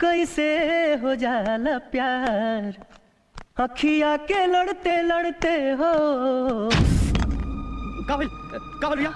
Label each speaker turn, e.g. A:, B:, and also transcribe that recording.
A: कैसे हो जाला प्यार? अखिया के लड़ते लड़ते हो।
B: का भइल भैया